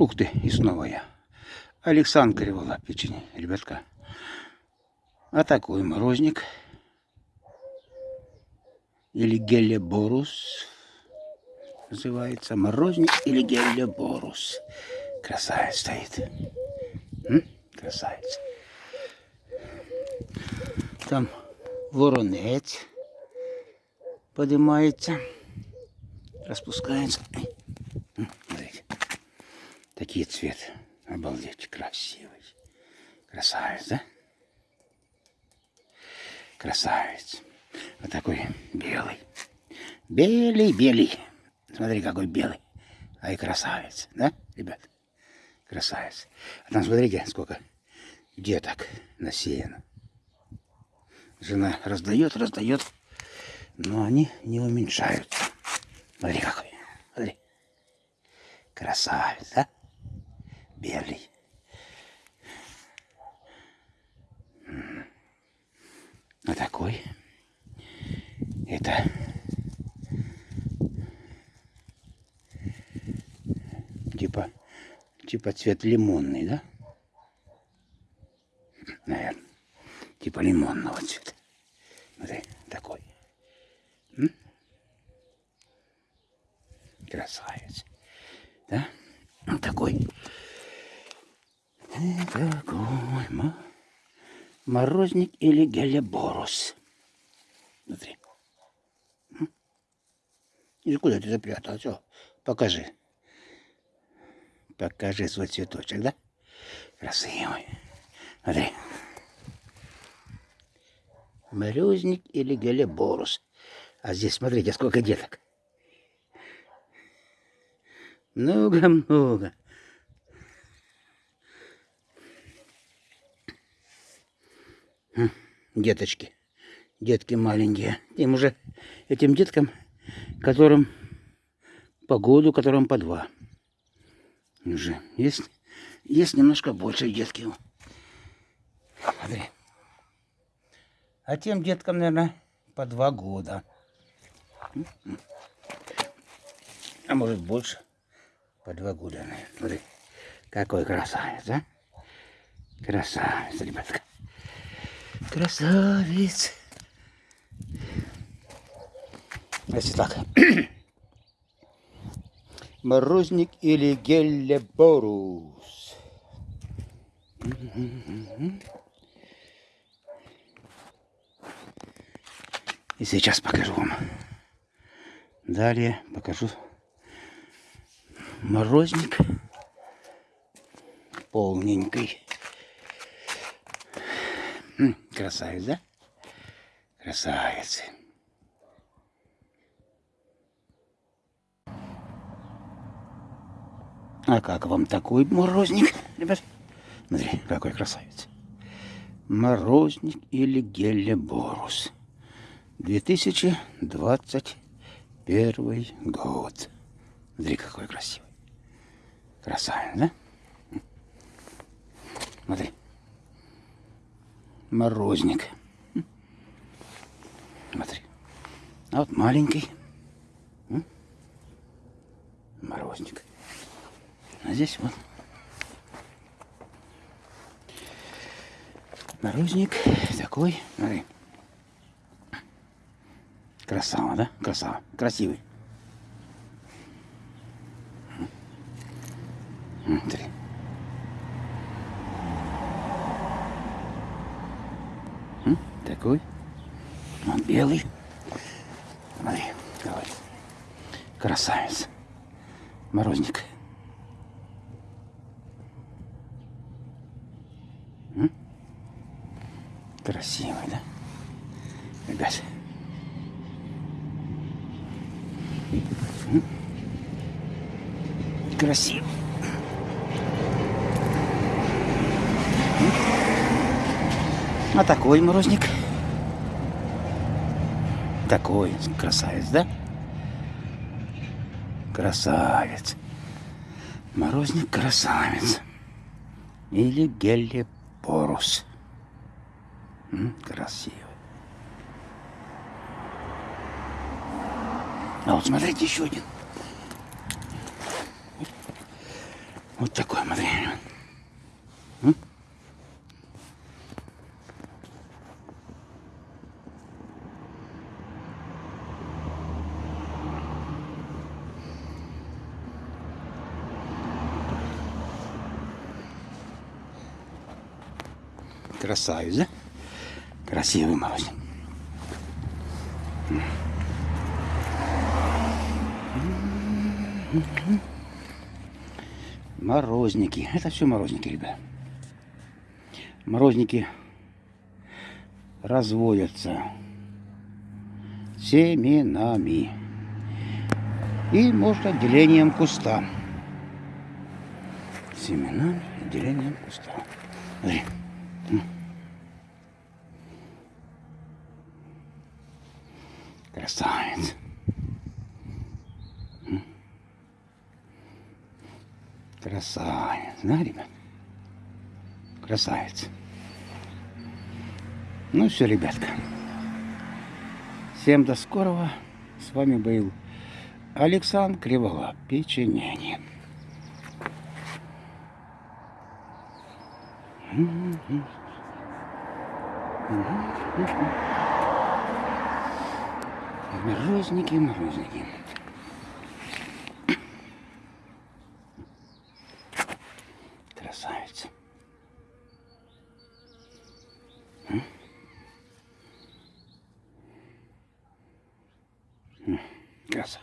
Ух ты, и снова я. Александр Кривола, печень, ребятка. А такой морозник. Или гелеборус. Называется морозник или гелеборус. Красавец стоит. М? Красавец. Там воронец поднимается, распускается. Такие цвет. Обалдеть, красивый. Красавец, да? Красавец. Вот такой белый. Белый, белый. Смотри, какой белый. Ай, красавец, да, ребят? Красавец. А там смотрите, сколько деток насеяно. Жена раздает, раздает, но они не уменьшаются. Смотри, какой. Смотри. Красавец, да? Белый. Вот такой. Это типа типа цвет лимонный, да? Наверное. Типа лимонного цвета. Смотри, такой. М? Красавец. Да? Вот такой. И такой мо- морозник или гелеборус. Смотри. И куда ты запрятал? Все, покажи. Покажи свой цветочек, да? Красивый. Смотри. Морозник или гелеборус. А здесь, смотрите, сколько деток. Много-много. Деточки. Детки маленькие. Им уже, этим деткам, которым по году, которым по два. Уже есть, есть немножко больше детки. Смотри. А тем деткам, наверное, по два года. А может больше. По два года, наверное. Смотри, какой красавец, а? Красавец, ребятка. Красавец. Значит так. Морозник или гелеборус. И сейчас покажу вам. Далее покажу морозник полненький. М, Красавец, да? Красавец. А как вам такой морозник, ребят? Смотри, какой красавец. Морозник или гелеборус. 2021 год. Смотри, какой красивый. Красавец, да? Смотри. Морозник. Смотри. А вот маленький. Морозник. А здесь вот. Морозник такой. Смотри. Красава, да? Красава. Красивый. М, Смотри. М, Такой. Он белый. Смотри, давай. Красавец. Морозник. М? Красивый, да? Ребят. М? Красиво. А такой морозник. Такой красавец, да? Красавец. Морозник красавец. Или гелепорус. М, Красиво. А вот смотрите, еще один. Вот такой, смотри. Красавец, да? Красивый морозник. Морозники. Это все морозники, ребят. Морозники разводятся семенами. И можно отделением куста. Семенами, отделением куста. Смотри. Красавец. Красавец, да, ребят? Красавец. Ну все, ребятка. Всем до скорого. С вами был Александр Кривола, печенье. Морозники, морозники. Красавица. Краса.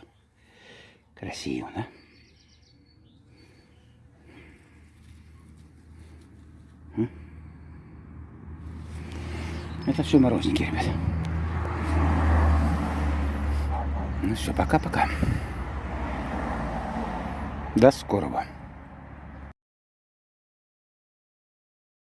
Красиво, да? Это все морозники, ребята. Ну все, пока-пока. До скорого.